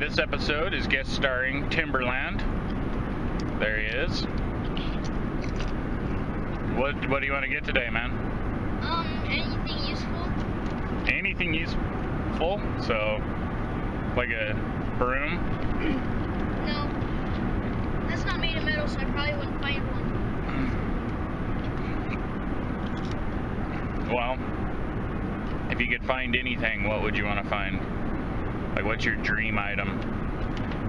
this episode is guest starring Timberland. There he is. What What do you want to get today, man? Um, anything useful? Anything useful? So, like a broom? No. That's not made of metal, so I probably wouldn't find one. Well, if you could find anything, what would you want to find? Like, what's your dream item?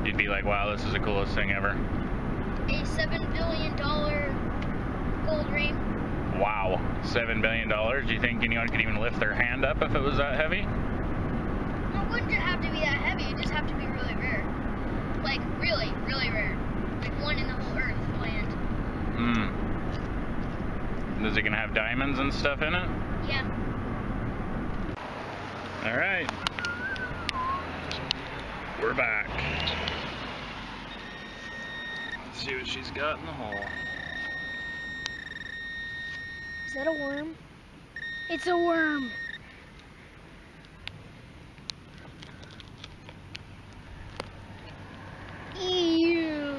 You'd be like, wow, this is the coolest thing ever. A seven billion dollar gold ring. Wow, seven billion dollars. Do you think anyone could even lift their hand up if it was that heavy? Well, it wouldn't have to be that heavy. It just have to be really rare. Like really, really rare. Like one in the whole Earth land. Hmm. Is it gonna have diamonds and stuff in it? Yeah. All right. We're back. Let's see what she's got in the hole. Is that a worm? It's a worm. Ew.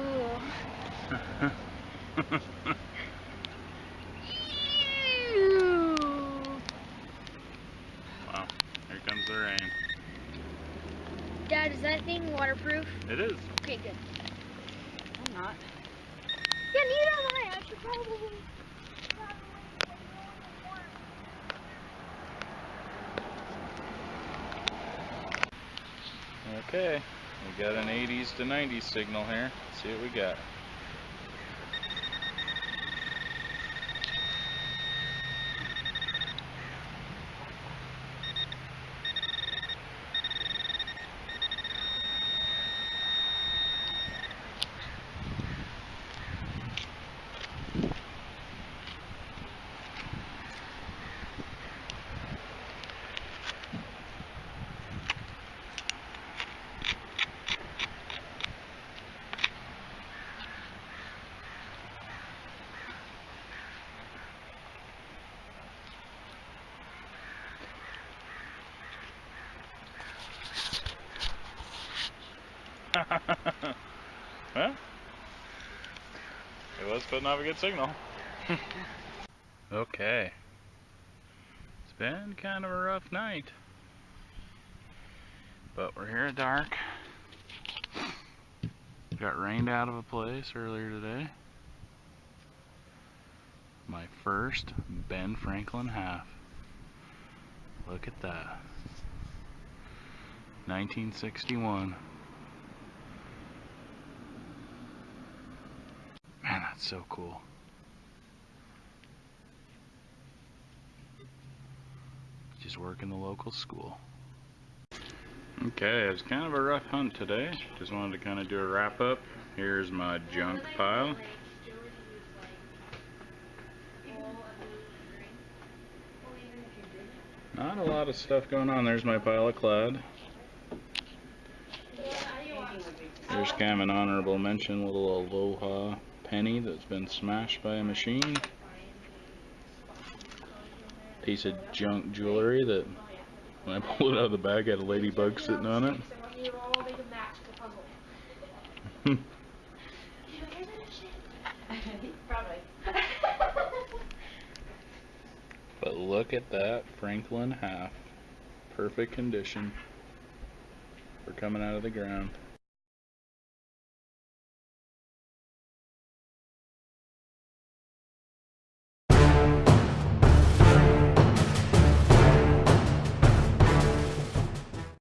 Ew. wow, here comes the rain. Dad, is that thing waterproof? It is. Okay, good. I'm not. Yeah, neither am I. I should probably. Okay, we got an 80s to 90s signal here. Let's see what we got. well, it was putting off a good signal. okay. It's been kind of a rough night. But we're here at dark. Got rained out of a place earlier today. My first Ben Franklin half. Look at that. 1961. Man, that's so cool. Just work in the local school. Okay, it was kind of a rough hunt today. Just wanted to kind of do a wrap up. Here's my junk pile. Not a lot of stuff going on. There's my pile of clad. There's kind of an honorable mention, little Aloha penny that's been smashed by a machine. Piece of junk jewelry that when I pulled it out of the bag had a ladybug sitting on it. but look at that Franklin half. Perfect condition for coming out of the ground.